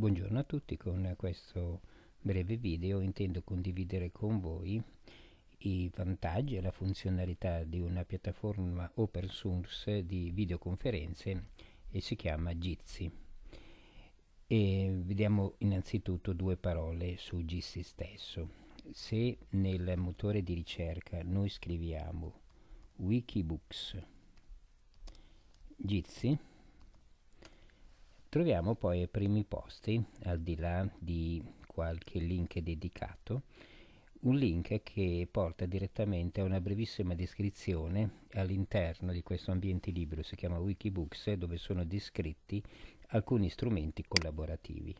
Buongiorno a tutti, con questo breve video intendo condividere con voi i vantaggi e la funzionalità di una piattaforma open source di videoconferenze e si chiama Jitsi. E vediamo innanzitutto due parole su Jitsi stesso. Se nel motore di ricerca noi scriviamo Wikibooks Jitsi Troviamo poi ai primi posti, al di là di qualche link dedicato, un link che porta direttamente a una brevissima descrizione all'interno di questo ambiente libero, si chiama Wikibooks, dove sono descritti alcuni strumenti collaborativi.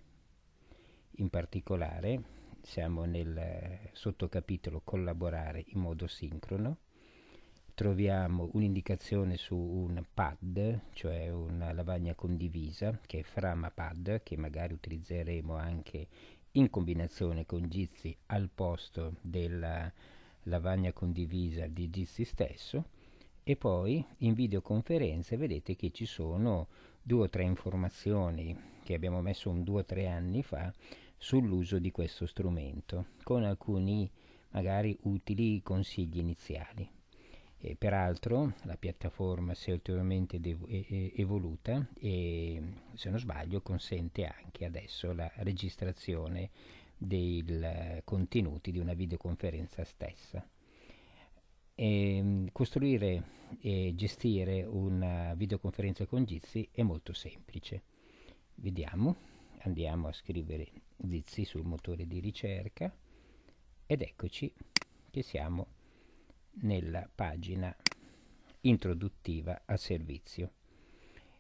In particolare siamo nel sottocapitolo collaborare in modo sincrono, troviamo un'indicazione su un pad, cioè una lavagna condivisa, che è FramaPad, che magari utilizzeremo anche in combinazione con Jitsi al posto della lavagna condivisa di Jitsi stesso e poi in videoconferenze vedete che ci sono due o tre informazioni che abbiamo messo un due o tre anni fa sull'uso di questo strumento con alcuni magari utili consigli iniziali. E peraltro la piattaforma si è ulteriormente evoluta e se non sbaglio consente anche adesso la registrazione dei contenuti di una videoconferenza stessa. E costruire e gestire una videoconferenza con Jitsi è molto semplice. Vediamo, andiamo a scrivere Jitsi sul motore di ricerca ed eccoci che siamo nella pagina introduttiva al servizio.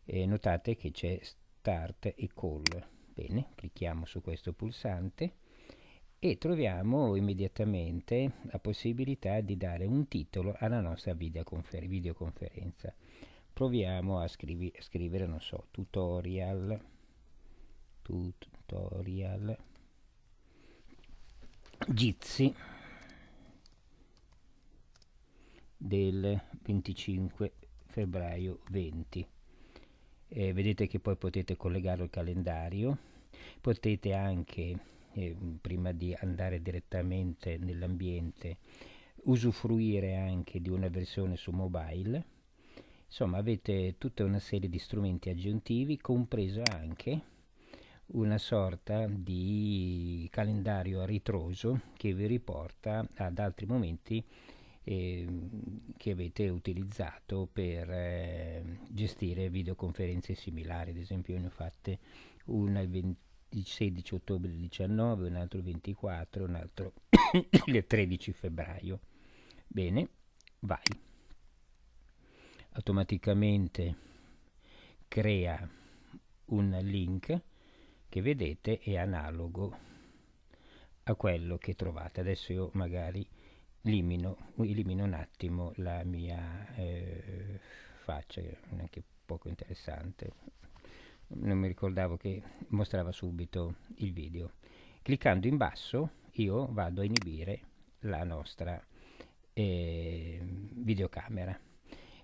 E notate che c'è Start e Call. Bene, clicchiamo su questo pulsante e troviamo immediatamente la possibilità di dare un titolo alla nostra videoconfer videoconferenza. Proviamo a, scrivi a scrivere, non so, tutorial, tutorial, Jitsi del 25 febbraio 20 eh, vedete che poi potete collegarlo al calendario. Potete anche eh, prima di andare direttamente nell'ambiente usufruire anche di una versione su mobile. Insomma avete tutta una serie di strumenti aggiuntivi compreso anche una sorta di calendario a ritroso che vi riporta ad altri momenti eh, che avete utilizzato per eh, gestire videoconferenze similari, ad esempio ne ho fatte una il 16 ottobre 19, un altro il 24, un altro il 13 febbraio. Bene, vai. Automaticamente crea un link che vedete è analogo a quello che trovate. Adesso io magari elimino, elimino un attimo la mia eh, faccia, anche poco interessante. Non mi ricordavo che mostrava subito il video. Cliccando in basso io vado a inibire la nostra eh, videocamera.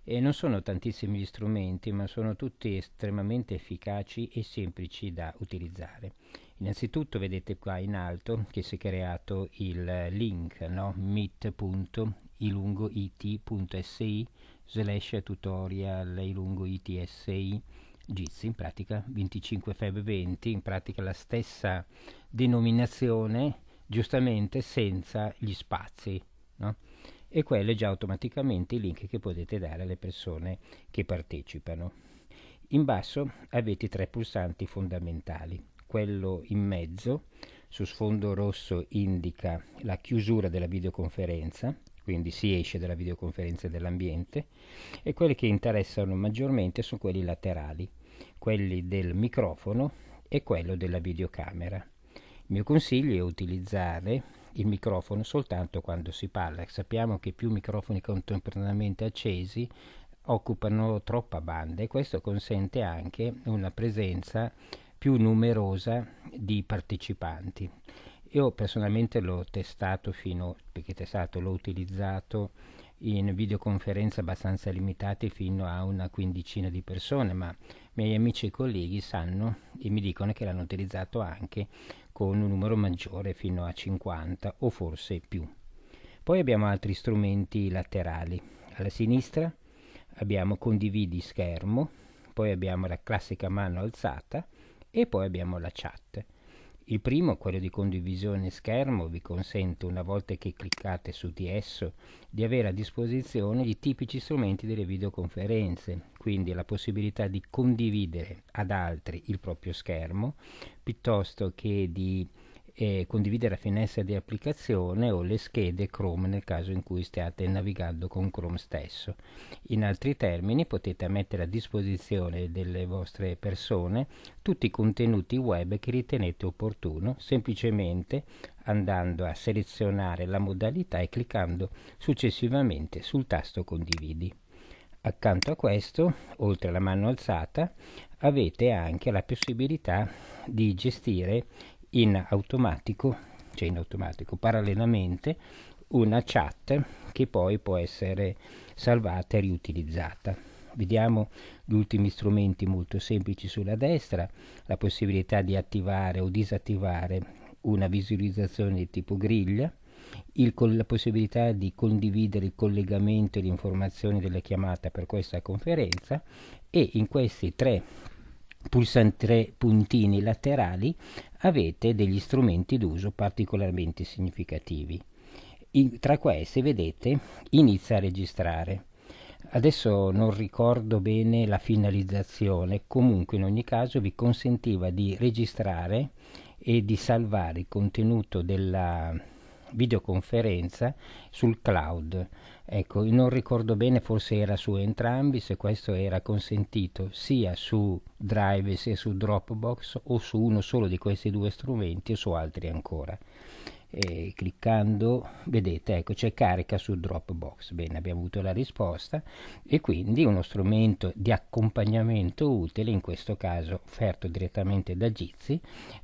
E non sono tantissimi gli strumenti, ma sono tutti estremamente efficaci e semplici da utilizzare. Innanzitutto vedete qua in alto che si è creato il link no? meet.ilungoit.si slash tutorial ilungoitsi Jitsi, in pratica 25 feb 20, in pratica la stessa denominazione, giustamente senza gli spazi. E quello è già automaticamente il link che potete dare alle persone che partecipano. In basso avete tre pulsanti fondamentali quello in mezzo su sfondo rosso indica la chiusura della videoconferenza quindi si esce dalla videoconferenza dell'ambiente e quelli che interessano maggiormente sono quelli laterali quelli del microfono e quello della videocamera il mio consiglio è utilizzare il microfono soltanto quando si parla sappiamo che più microfoni contemporaneamente accesi occupano troppa banda e questo consente anche una presenza più numerosa di partecipanti. Io personalmente l'ho testato fino, perché testato l'ho utilizzato in videoconferenze abbastanza limitate fino a una quindicina di persone, ma miei amici e colleghi sanno e mi dicono che l'hanno utilizzato anche con un numero maggiore fino a 50 o forse più. Poi abbiamo altri strumenti laterali. Alla sinistra abbiamo condividi schermo, poi abbiamo la classica mano alzata e poi abbiamo la chat. Il primo, quello di condivisione schermo, vi consente una volta che cliccate su di esso di avere a disposizione i tipici strumenti delle videoconferenze, quindi la possibilità di condividere ad altri il proprio schermo piuttosto che di eh, condividere la finestra di applicazione o le schede Chrome nel caso in cui stiate navigando con Chrome stesso. In altri termini potete mettere a disposizione delle vostre persone tutti i contenuti web che ritenete opportuno semplicemente andando a selezionare la modalità e cliccando successivamente sul tasto condividi. Accanto a questo, oltre alla mano alzata, avete anche la possibilità di gestire in automatico, cioè in automatico, parallelamente una chat che poi può essere salvata e riutilizzata. Vediamo gli ultimi strumenti molto semplici sulla destra, la possibilità di attivare o disattivare una visualizzazione di tipo griglia, il, la possibilità di condividere il collegamento e le informazioni della chiamata per questa conferenza e in questi tre pulsanti tre puntini laterali avete degli strumenti d'uso particolarmente significativi. In, tra questi, vedete, inizia a registrare. Adesso non ricordo bene la finalizzazione, comunque in ogni caso vi consentiva di registrare e di salvare il contenuto della videoconferenza sul cloud. Ecco, non ricordo bene, forse era su entrambi, se questo era consentito sia su Drive sia su Dropbox o su uno solo di questi due strumenti o su altri ancora e cliccando vedete ecco c'è carica su Dropbox. Bene abbiamo avuto la risposta. E quindi uno strumento di accompagnamento utile in questo caso offerto direttamente da Jitsi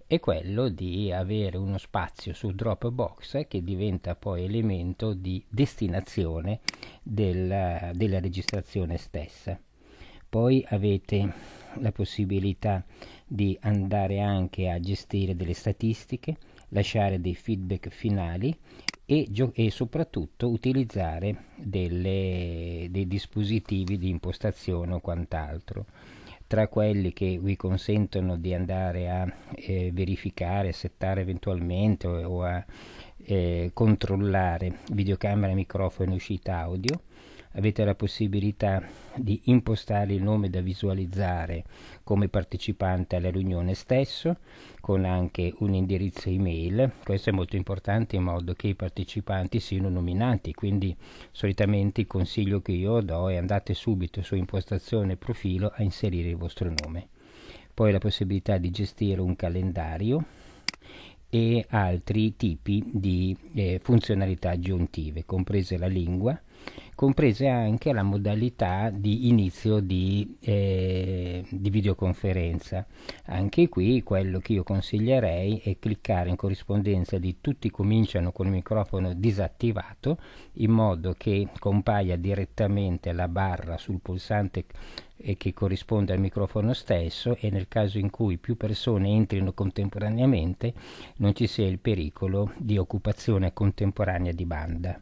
è quello di avere uno spazio su Dropbox che diventa poi elemento di destinazione della, della registrazione stessa. Poi avete la possibilità di andare anche a gestire delle statistiche lasciare dei feedback finali e, e soprattutto utilizzare delle, dei dispositivi di impostazione o quant'altro. Tra quelli che vi consentono di andare a eh, verificare, settare eventualmente o, o a eh, controllare videocamera, microfono e uscita audio. Avete la possibilità di impostare il nome da visualizzare come partecipante alla riunione stesso con anche un indirizzo email. Questo è molto importante in modo che i partecipanti siano nominati. Quindi solitamente il consiglio che io do è andate subito su impostazione profilo a inserire il vostro nome. Poi la possibilità di gestire un calendario e altri tipi di eh, funzionalità aggiuntive comprese la lingua comprese anche la modalità di inizio di, eh, di, videoconferenza. Anche qui quello che io consiglierei è cliccare in corrispondenza di tutti cominciano con il microfono disattivato in modo che compaia direttamente la barra sul pulsante e che corrisponde al microfono stesso e nel caso in cui più persone entrino contemporaneamente non ci sia il pericolo di occupazione contemporanea di banda.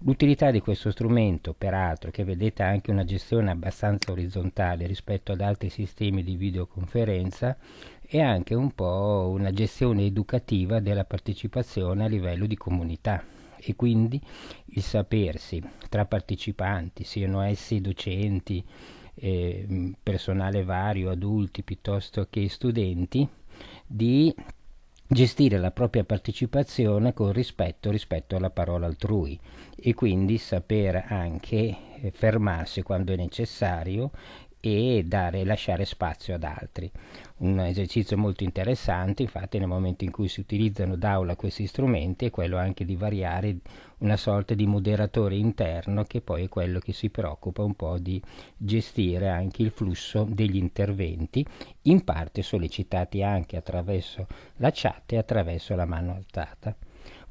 L'utilità di questo strumento, peraltro, che vedete anche una gestione abbastanza orizzontale rispetto ad altri sistemi di videoconferenza, è anche un po' una gestione educativa della partecipazione a livello di comunità e quindi il sapersi tra partecipanti, siano essi docenti, eh, personale vario, adulti piuttosto che studenti, di gestire la propria partecipazione con rispetto rispetto alla parola altrui. E quindi saper anche eh, fermarsi quando è necessario e dare, lasciare spazio ad altri. Un esercizio molto interessante, infatti, nel momento in cui si utilizzano d'aula questi strumenti, è quello anche di variare una sorta di moderatore interno che poi è quello che si preoccupa un po' di gestire anche il flusso degli interventi, in parte sollecitati anche attraverso la chat e attraverso la mano alzata.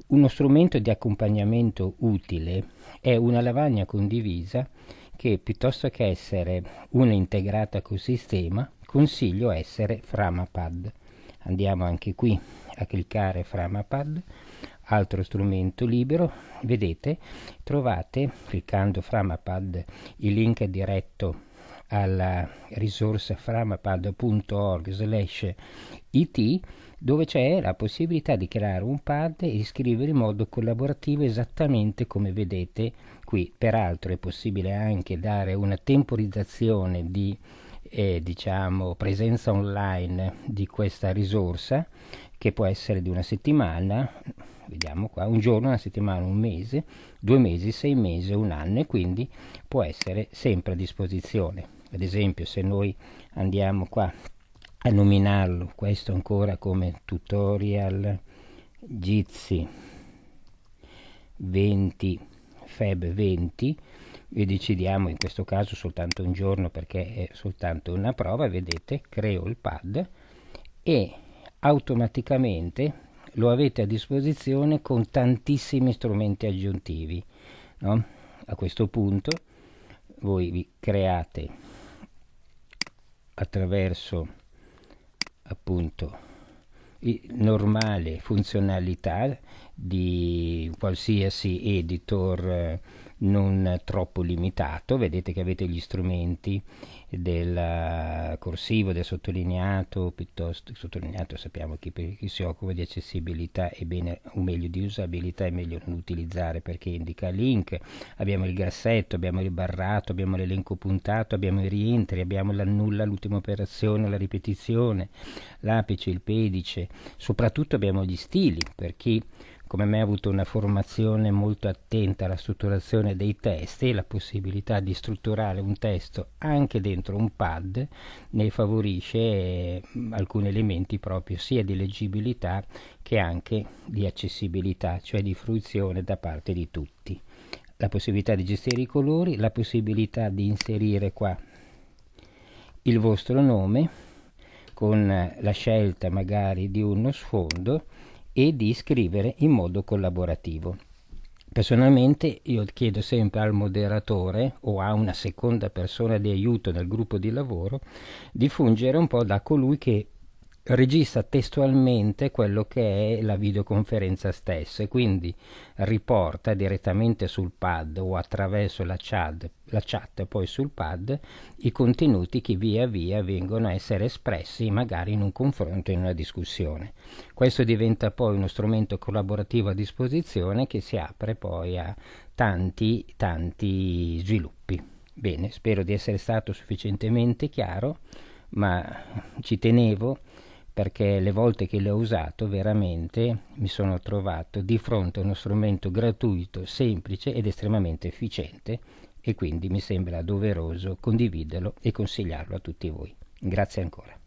Uno strumento di accompagnamento utile è una lavagna condivisa che piuttosto che essere una integrata col sistema consiglio essere Framapad. Andiamo anche qui a cliccare Framapad, altro strumento libero, vedete trovate cliccando Framapad il link diretto alla risorsa framapad.org slash it dove c'è la possibilità di creare un pad e scrivere in modo collaborativo esattamente come vedete qui. Peraltro è possibile anche dare una temporizzazione di eh, diciamo, presenza online di questa risorsa che può essere di una settimana, vediamo qua, un giorno, una settimana, un mese, due mesi, sei mesi, un anno e quindi può essere sempre a disposizione. Ad esempio se noi andiamo qua a nominarlo questo ancora come tutorial Jitsi 20 Feb 20 e decidiamo in questo caso soltanto un giorno perché è soltanto una prova vedete creo il pad e automaticamente lo avete a disposizione con tantissimi strumenti aggiuntivi no? a questo punto voi vi create attraverso appunto normale funzionalità di qualsiasi editor eh, non troppo limitato. Vedete che avete gli strumenti del corsivo, del sottolineato, piuttosto sottolineato sappiamo per chi si occupa di accessibilità è bene, o meglio di usabilità è meglio non utilizzare perché indica link, abbiamo il grassetto, abbiamo il barrato, abbiamo l'elenco puntato, abbiamo i rientri, abbiamo l'annulla, l'ultima operazione, la ripetizione, l'apice, il pedice, soprattutto abbiamo gli stili per chi come me ha avuto una formazione molto attenta alla strutturazione dei testi e la possibilità di strutturare un testo anche dentro un pad ne favorisce eh, alcuni elementi proprio sia di leggibilità che anche di accessibilità, cioè di fruizione da parte di tutti. La possibilità di gestire i colori, la possibilità di inserire qua il vostro nome con la scelta magari di uno sfondo e di scrivere in modo collaborativo. Personalmente io chiedo sempre al moderatore o a una seconda persona di aiuto nel gruppo di lavoro di fungere un po' da colui che registra testualmente quello che è la videoconferenza stessa e quindi riporta direttamente sul pad o attraverso la chat, la chat poi sul pad i contenuti che via via vengono a essere espressi magari in un confronto, in una discussione. Questo diventa poi uno strumento collaborativo a disposizione che si apre poi a tanti tanti sviluppi. Bene, spero di essere stato sufficientemente chiaro, ma ci tenevo perché le volte che l'ho usato veramente mi sono trovato di fronte a uno strumento gratuito, semplice ed estremamente efficiente e quindi mi sembra doveroso condividerlo e consigliarlo a tutti voi. Grazie ancora.